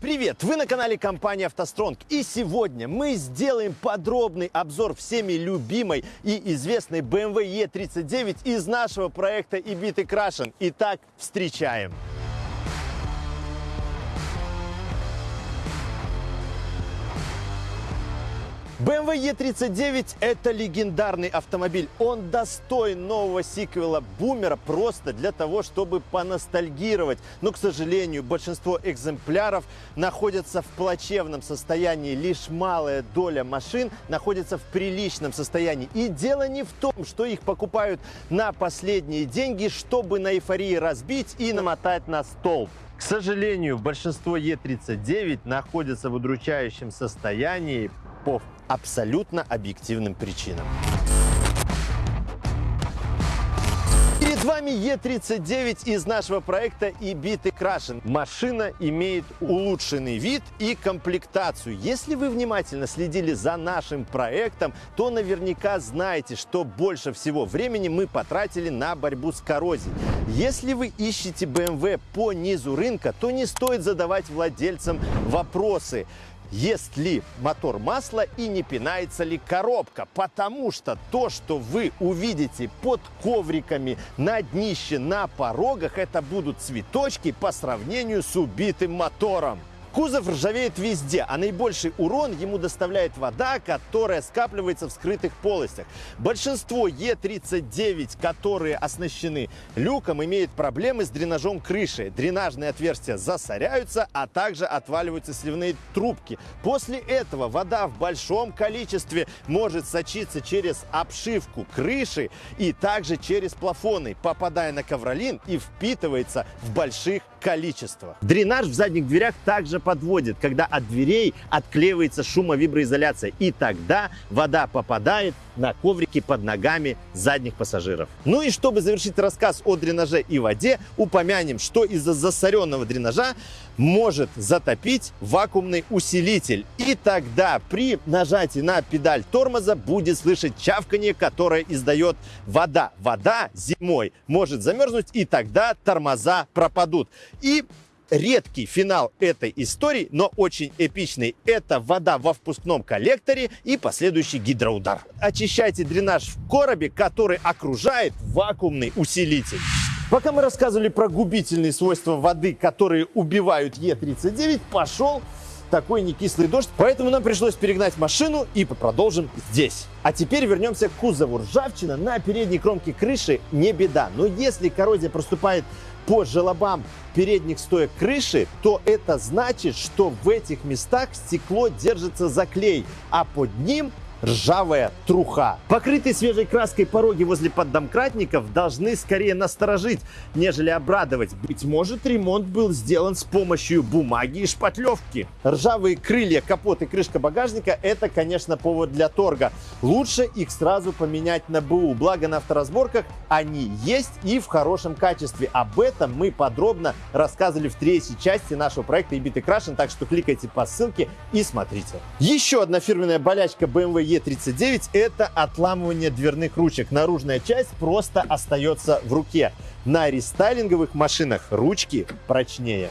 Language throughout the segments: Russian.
Привет! Вы на канале компании «АвтоСтронг» и сегодня мы сделаем подробный обзор всеми любимой и известной BMW E39 из нашего проекта «Ibit и Крашен». Итак, встречаем! BMW E39 – это легендарный автомобиль. Он достоин нового сиквела Бумера просто для того, чтобы поностальгировать. Но, к сожалению, большинство экземпляров находятся в плачевном состоянии. Лишь малая доля машин находится в приличном состоянии. И дело не в том, что их покупают на последние деньги, чтобы на эйфории разбить и намотать на столб. К сожалению, большинство Е39 находится в удручающем состоянии по абсолютно объективным причинам. Перед вами Е39 из нашего проекта и биты крашен. Машина имеет улучшенный вид и комплектацию. Если вы внимательно следили за нашим проектом, то наверняка знаете, что больше всего времени мы потратили на борьбу с коррозией. Если вы ищете BMW по низу рынка, то не стоит задавать владельцам вопросы ест ли мотор масло и не пинается ли коробка. Потому что то, что вы увидите под ковриками, на днище, на порогах, это будут цветочки по сравнению с убитым мотором. Кузов ржавеет везде, а наибольший урон ему доставляет вода, которая скапливается в скрытых полостях. Большинство Е39, которые оснащены люком, имеют проблемы с дренажом крыши. Дренажные отверстия засоряются, а также отваливаются сливные трубки. После этого вода в большом количестве может сочиться через обшивку крыши и также через плафоны, попадая на ковролин и впитывается в больших количествах. Дренаж в задних дверях также подводит, когда от дверей отклеивается шумовиброизоляция, и тогда вода попадает на коврики под ногами задних пассажиров. Ну и чтобы завершить рассказ о дренаже и воде, упомянем, что из-за засоренного дренажа может затопить вакуумный усилитель. И тогда при нажатии на педаль тормоза будет слышать чавканье, которое издает вода. Вода зимой может замерзнуть, и тогда тормоза пропадут. И редкий финал этой истории, но очень эпичный. Это вода во впускном коллекторе и последующий гидроудар. Очищайте дренаж в коробе, который окружает вакуумный усилитель. Пока мы рассказывали про губительные свойства воды, которые убивают Е39, пошел такой некислый дождь, поэтому нам пришлось перегнать машину и продолжим здесь. А теперь вернемся к кузову. Ржавчина на передней кромке крыши не беда, но если коррозия проступает по желобам передних стоек крыши, то это значит, что в этих местах стекло держится за клей, а под ним ржавая труха. Покрытые свежей краской пороги возле поддомкратников должны скорее насторожить, нежели обрадовать. Быть может, ремонт был сделан с помощью бумаги и шпатлевки. Ржавые крылья, капот и крышка багажника – это, конечно, повод для торга. Лучше их сразу поменять на БУ, благо на авторазборках они есть и в хорошем качестве. Об этом мы подробно рассказывали в третьей части нашего проекта EBIT Крашен, так что кликайте по ссылке и смотрите. Еще одна фирменная болячка BMW Е39 это отламывание дверных ручек. Наружная часть просто остается в руке. На рестайлинговых машинах ручки прочнее.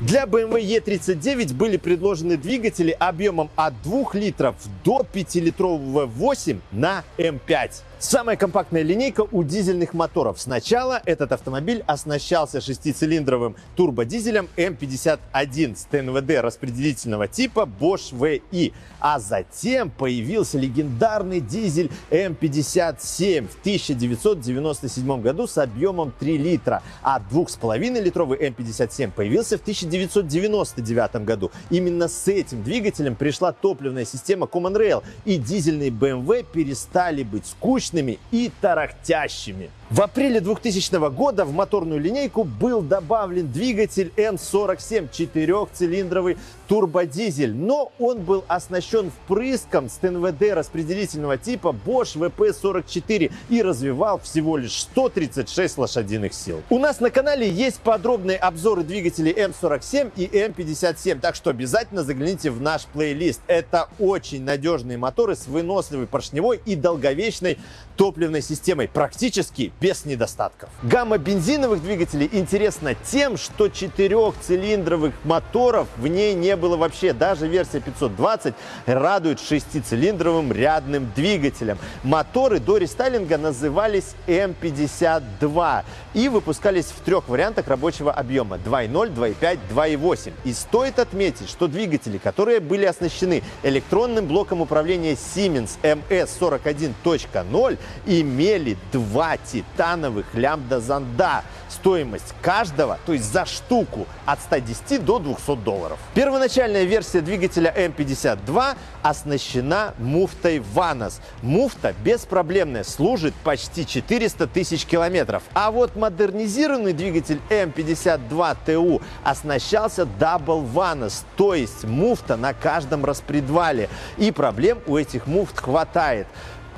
Для BMW E39 были предложены двигатели объемом от 2 литров до 5-литрового 8 на М5. Самая компактная линейка у дизельных моторов. Сначала этот автомобиль оснащался шестицилиндровым турбодизелем М51 с ТНВД распределительного типа Bosch VI, а затем появился легендарный дизель М57 в 1997 году с объемом 3 литра, а 2,5-литровый М57 появился в 1999 году. Именно с этим двигателем пришла топливная система Common Rail, и дизельные BMW перестали быть скучными мощными и тарахтящими. В апреле 2000 года в моторную линейку был добавлен двигатель М47 четырехцилиндровый турбодизель, но он был оснащен впрыском с ТНВД распределительного типа Bosch VP44 и развивал всего лишь 136 лошадиных сил. У нас на канале есть подробные обзоры двигателей М47 и М57, так что обязательно загляните в наш плейлист. Это очень надежные моторы с выносливой поршневой и долговечной топливной системой, практически без недостатков. Гамма бензиновых двигателей интересна тем, что четырехцилиндровых моторов в ней не было вообще. Даже версия 520 радует шестицилиндровым рядным двигателем. Моторы до рестайлинга назывались М52 и выпускались в трех вариантах рабочего объема 2.0, 2.5, 2.8. И стоит отметить, что двигатели, которые были оснащены электронным блоком управления Siemens MS41.0, имели два титановых лямбда-зонда. Стоимость каждого, то есть за штуку, от 110 до 200 долларов. Первоначальная версия двигателя М52 оснащена муфтой Vanos. Муфта беспроблемная, служит почти 400 тысяч километров. А вот модернизированный двигатель М52ТУ оснащался Double Vanos, то есть муфта на каждом распредвале. И проблем у этих муфт хватает.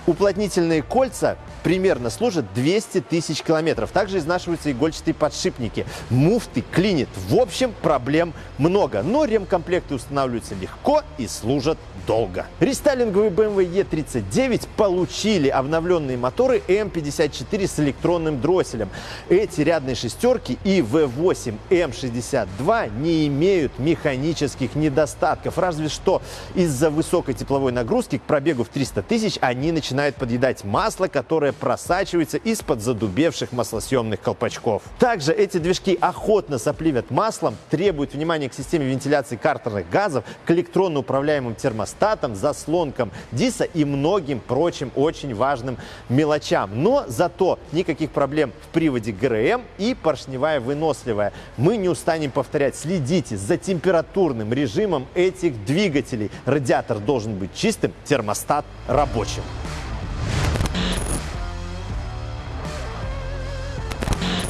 Уплотнительные кольца примерно служат 200 тысяч километров. Также изнашиваются игольчатые подшипники. Муфты клинит. В общем, проблем много. Но ремкомплекты устанавливаются легко и служат долго. Рестайлинговые BMW E39 получили обновленные моторы M54 с электронным дросселем. Эти рядные шестерки и V8 M62 не имеют механических недостатков. Разве что из-за высокой тепловой нагрузки к пробегу в 300 тысяч они начинают подъедать масло, которое просачивается из-под задубевших маслосъемных колпачков. Также эти движки охотно сопливят маслом, требуют внимания к системе вентиляции картерных газов, к электронно управляемым термостатам, заслонкам ДИСа и многим прочим очень важным мелочам. Но зато никаких проблем в приводе ГРМ и поршневая выносливая. Мы не устанем повторять, следите за температурным режимом этих двигателей. Радиатор должен быть чистым, термостат рабочим.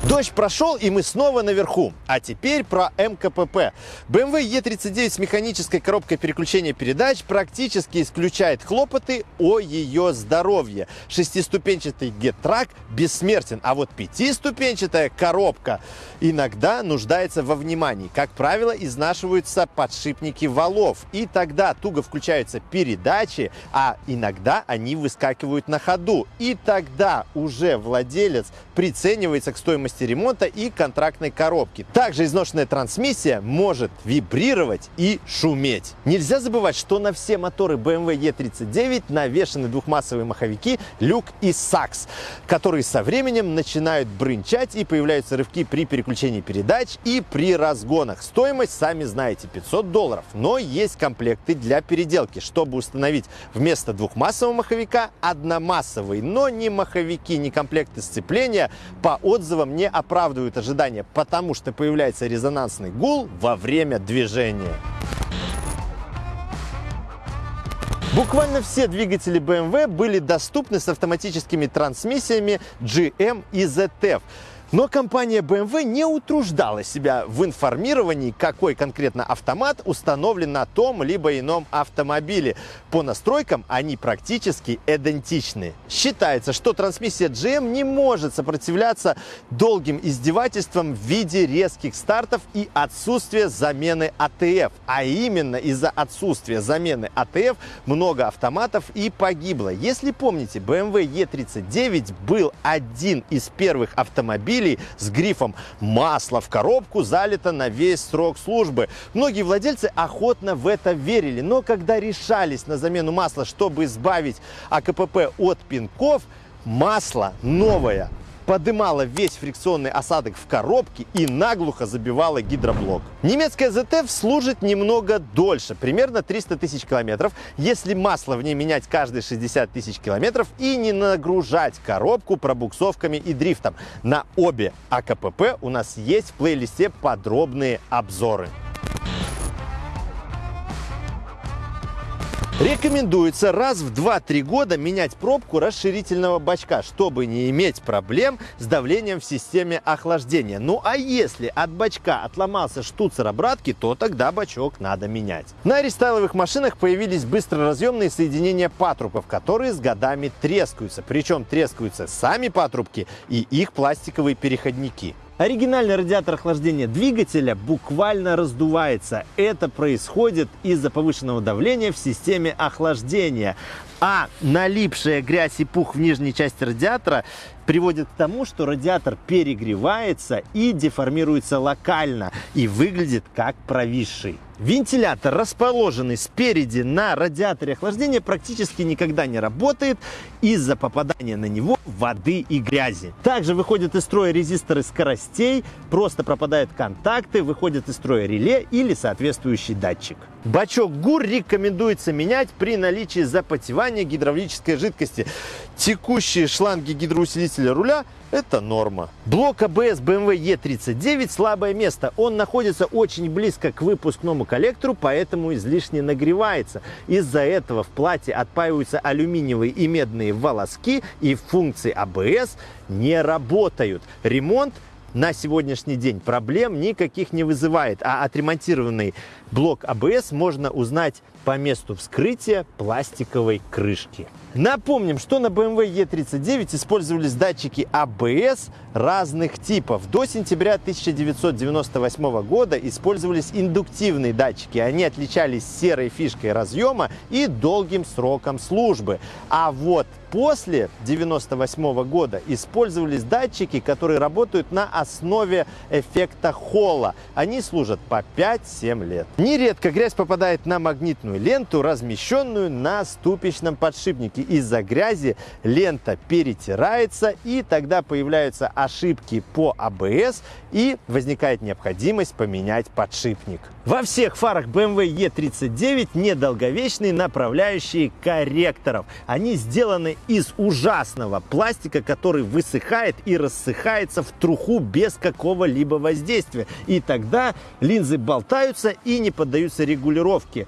Дождь прошел, и мы снова наверху. А теперь про МКПП. BMW E39 с механической коробкой переключения передач практически исключает хлопоты о ее здоровье. Шестиступенчатый GetTrack бессмертен, а вот пятиступенчатая коробка иногда нуждается во внимании. Как правило, изнашиваются подшипники валов, и тогда туго включаются передачи, а иногда они выскакивают на ходу. И тогда уже владелец приценивается к стоимости ремонта и контрактной коробки. Также изношенная трансмиссия может вибрировать и шуметь. Нельзя забывать, что на все моторы BMW E39 навешаны двухмассовые маховики люк и сакс, которые со временем начинают брынчать и появляются рывки при переключении передач и при разгонах. Стоимость, сами знаете, 500 долларов. Но есть комплекты для переделки, чтобы установить вместо двухмассового маховика одномассовый, но не маховики, не комплекты сцепления по отзывам не оправдывают ожидания, потому что появляется резонансный гул во время движения. Буквально все двигатели BMW были доступны с автоматическими трансмиссиями GM и ZF. Но компания BMW не утруждала себя в информировании, какой конкретно автомат установлен на том либо ином автомобиле. По настройкам они практически идентичны. Считается, что трансмиссия GM не может сопротивляться долгим издевательствам в виде резких стартов и отсутствия замены ATF. А именно из-за отсутствия замены ATF много автоматов и погибло. Если помните, BMW E39 был один из первых автомобилей, автомобилей с грифом «масло в коробку залито на весь срок службы». Многие владельцы охотно в это верили, но когда решались на замену масла, чтобы избавить АКПП от пинков, масло новое подымала весь фрикционный осадок в коробке и наглухо забивала гидроблок. Немецкая ZF служит немного дольше, примерно 300 тысяч километров, если масло в ней менять каждые 60 тысяч километров и не нагружать коробку пробуксовками и дрифтом. На обе АКПП у нас есть в плейлисте подробные обзоры. Рекомендуется раз в 2-3 года менять пробку расширительного бачка, чтобы не иметь проблем с давлением в системе охлаждения. Ну а если от бачка отломался штуцер обратки, то тогда бачок надо менять. На рестайловых машинах появились быстроразъемные соединения патрубков, которые с годами трескаются. Причем трескаются сами патрубки и их пластиковые переходники. Оригинальный радиатор охлаждения двигателя буквально раздувается. Это происходит из-за повышенного давления в системе охлаждения. А налипшая грязь и пух в нижней части радиатора приводит к тому, что радиатор перегревается и деформируется локально и выглядит как провисший. Вентилятор, расположенный спереди на радиаторе охлаждения, практически никогда не работает из-за попадания на него воды и грязи. Также выходят из строя резисторы скоростей, просто пропадают контакты, выходят из строя реле или соответствующий датчик. Бачок ГУР рекомендуется менять при наличии запотевания гидравлической жидкости. Текущие шланги гидроусилителя руля это норма. Блок АБС BMW E39 слабое место. Он находится очень близко к выпускному коллектору, поэтому излишне нагревается. Из-за этого в плате отпаиваются алюминиевые и медные волоски, и функции АБС не работают. Ремонт на сегодняшний день проблем никаких не вызывает, а отремонтированный блок АБС можно узнать по месту вскрытия пластиковой крышки. Напомним, что на BMW E39 использовались датчики ABS разных типов. До сентября 1998 года использовались индуктивные датчики. Они отличались серой фишкой разъема и долгим сроком службы. А вот после 1998 года использовались датчики, которые работают на основе эффекта Холла. Они служат по 5-7 лет. Нередко грязь попадает на магнитную ленту, размещенную на ступичном подшипнике. Из-за грязи лента перетирается, и тогда появляются ошибки по АБС, и возникает необходимость поменять подшипник. Во всех фарах BMW E39 недолговечные направляющие корректоров. Они сделаны из ужасного пластика, который высыхает и рассыхается в труху без какого-либо воздействия. И тогда линзы болтаются и не поддаются регулировке.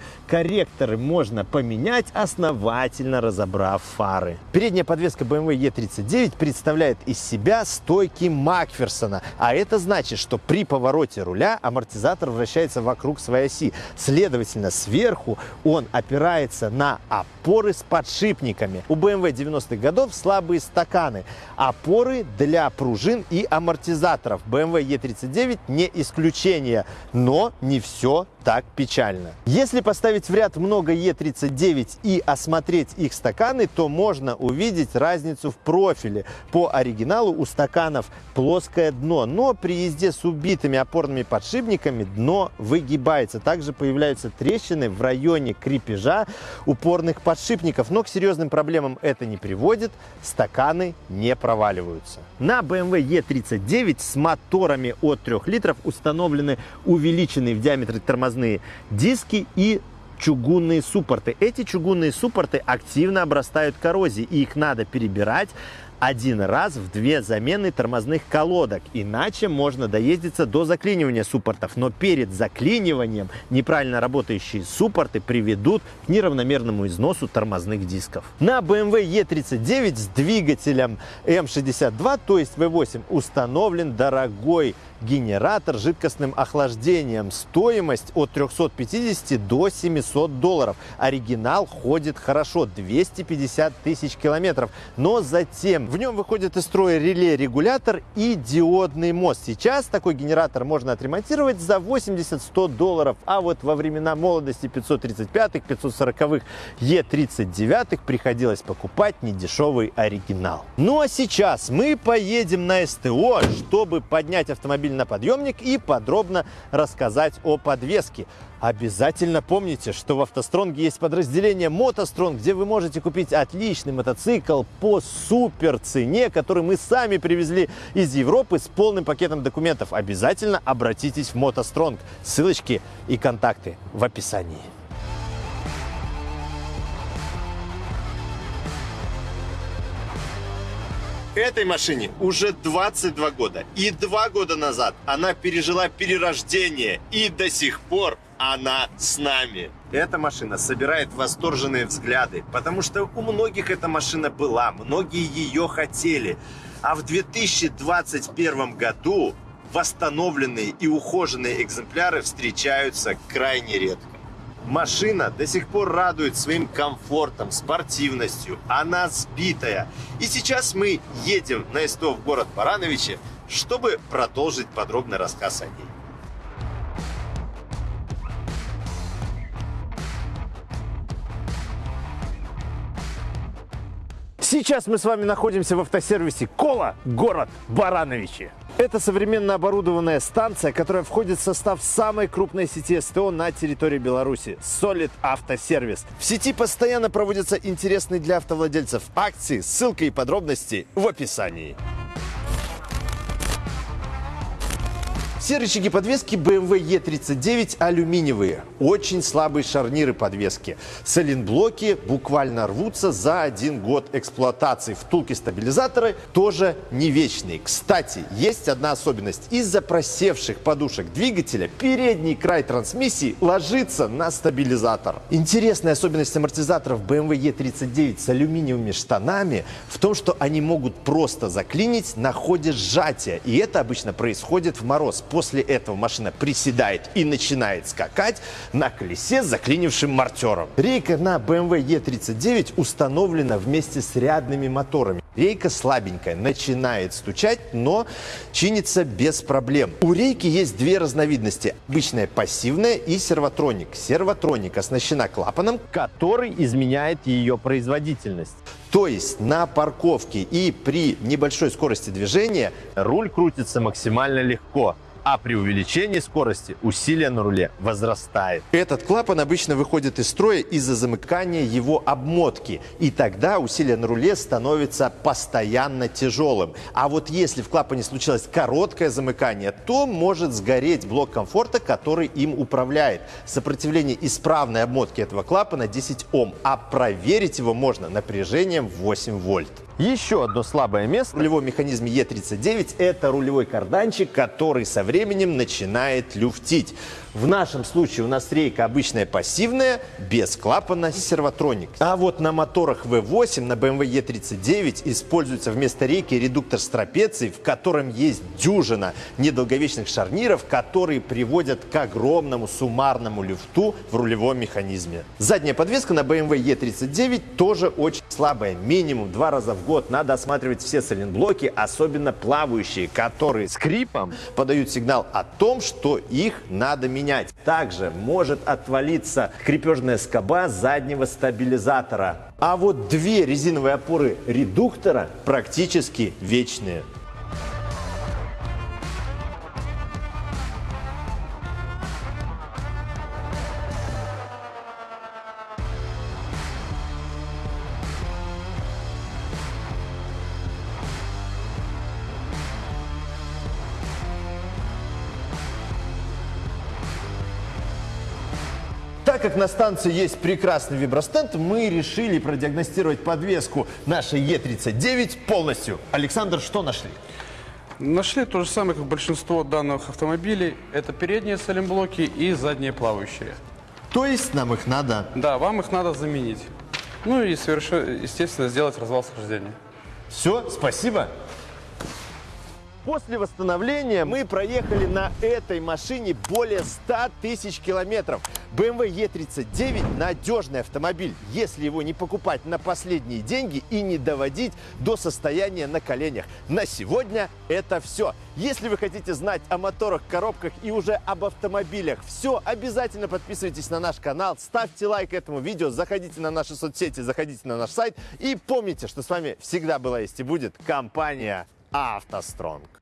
Корректоры можно поменять, основательно разобрав фары. Передняя подвеска BMW E39 представляет из себя стойки Макферсона, а это значит, что при повороте руля амортизатор вращается вокруг своей оси. Следовательно, сверху он опирается на опоры с подшипниками. У BMW 90-х годов слабые стаканы, опоры для пружин и амортизаторов. BMW E39 не исключение, но не все так печально. Если поставить в ряд много Е39 и осмотреть их стаканы, то можно увидеть разницу в профиле. По оригиналу у стаканов плоское дно, но при езде с убитыми опорными подшипниками дно выгибается. Также появляются трещины в районе крепежа упорных подшипников, но к серьезным проблемам это не приводит, стаканы не проваливаются. На BMW E39 с моторами от 3 литров установлены увеличенные в диаметре тормозные тормозные диски и чугунные суппорты. Эти чугунные суппорты активно обрастают коррозией, и их надо перебирать один раз в две замены тормозных колодок, иначе можно доездиться до заклинивания суппортов. Но перед заклиниванием неправильно работающие суппорты приведут к неравномерному износу тормозных дисков. На BMW E39 с двигателем M62, то есть V8, установлен дорогой генератор жидкостным охлаждением. Стоимость от 350 до 700 долларов. Оригинал ходит хорошо, 250 тысяч километров. Но затем в нем выходит из строя реле-регулятор и диодный мост. Сейчас такой генератор можно отремонтировать за 80-100 долларов. А вот во времена молодости 535-х, 540-х, Е39 приходилось покупать недешевый оригинал. Ну а сейчас мы поедем на СТО, чтобы поднять автомобиль автомобиль на подъемник и подробно рассказать о подвеске. Обязательно помните, что в автостронге есть подразделение Мотостронг, где вы можете купить отличный мотоцикл по супер цене, который мы сами привезли из Европы с полным пакетом документов. Обязательно обратитесь в Мотостронг. Ссылочки и контакты в описании. Этой машине уже 22 года. И два года назад она пережила перерождение. И до сих пор она с нами. Эта машина собирает восторженные взгляды, потому что у многих эта машина была, многие ее хотели. А в 2021 году восстановленные и ухоженные экземпляры встречаются крайне редко. Машина до сих пор радует своим комфортом, спортивностью. Она сбитая. И сейчас мы едем на СТО в город Барановичи, чтобы продолжить подробный рассказ о ней. Сейчас мы с вами находимся в автосервисе Кола, город Барановичи. Это современно оборудованная станция, которая входит в состав самой крупной сети СТО на территории Беларуси – Solid Автосервис. В сети постоянно проводятся интересные для автовладельцев акции, ссылка и подробности в описании. Все рычаги подвески BMW E39 алюминиевые. Очень слабые шарниры подвески. Сайлентблоки буквально рвутся за один год эксплуатации. Втулки стабилизаторы тоже не вечные. Кстати, есть одна особенность. Из-за просевших подушек двигателя передний край трансмиссии ложится на стабилизатор. Интересная особенность амортизаторов BMW E39 с алюминиевыми штанами в том, что они могут просто заклинить на ходе сжатия. И это обычно происходит в мороз После этого машина приседает и начинает скакать на колесе с заклинившим мартером. Рейка на BMW E39 установлена вместе с рядными моторами. Рейка слабенькая, начинает стучать, но чинится без проблем. У рейки есть две разновидности. Обычная пассивная и сервотроник. Сервотроник оснащена клапаном, который изменяет ее производительность. То есть на парковке и при небольшой скорости движения руль крутится максимально легко а при увеличении скорости усилие на руле возрастает. Этот клапан обычно выходит из строя из-за замыкания его обмотки, и тогда усилие на руле становится постоянно тяжелым. А вот если в клапане случилось короткое замыкание, то может сгореть блок комфорта, который им управляет. Сопротивление исправной обмотки этого клапана 10 Ом, а проверить его можно напряжением 8 вольт. Еще одно слабое место в рулевом механизме Е39 – это рулевой карданчик, который со временем начинает люфтить. В нашем случае у нас рейка обычная пассивная, без клапана Servotronic. А вот на моторах V8 на BMW E39 используется вместо рейки редуктор с трапецией, в котором есть дюжина недолговечных шарниров, которые приводят к огромному суммарному люфту в рулевом механизме. Задняя подвеска на BMW E39 тоже очень слабая. Минимум два раза в год надо осматривать все сайлентблоки, особенно плавающие, которые скрипом подают сигнал о том, что их надо менять менять. Также может отвалиться крепежная скоба заднего стабилизатора. А вот две резиновые опоры редуктора практически вечные. Так как на станции есть прекрасный вибростенд, мы решили продиагностировать подвеску нашей Е39 полностью. Александр, что нашли? Нашли то же самое, как большинство данных автомобилей. Это передние салимблоки и задние плавающие. То есть нам их надо? Да, вам их надо заменить. Ну и, совершенно, естественно, сделать развал схождения. Все, спасибо. После восстановления мы проехали на этой машине более 100 тысяч километров. BMW E39 – надежный автомобиль, если его не покупать на последние деньги и не доводить до состояния на коленях. На сегодня это все. Если вы хотите знать о моторах, коробках и уже об автомобилях все, обязательно подписывайтесь на наш канал, ставьте лайк этому видео, заходите на наши соцсети, заходите на наш сайт и помните, что с вами всегда была есть и будет компания «АвтоСтронг».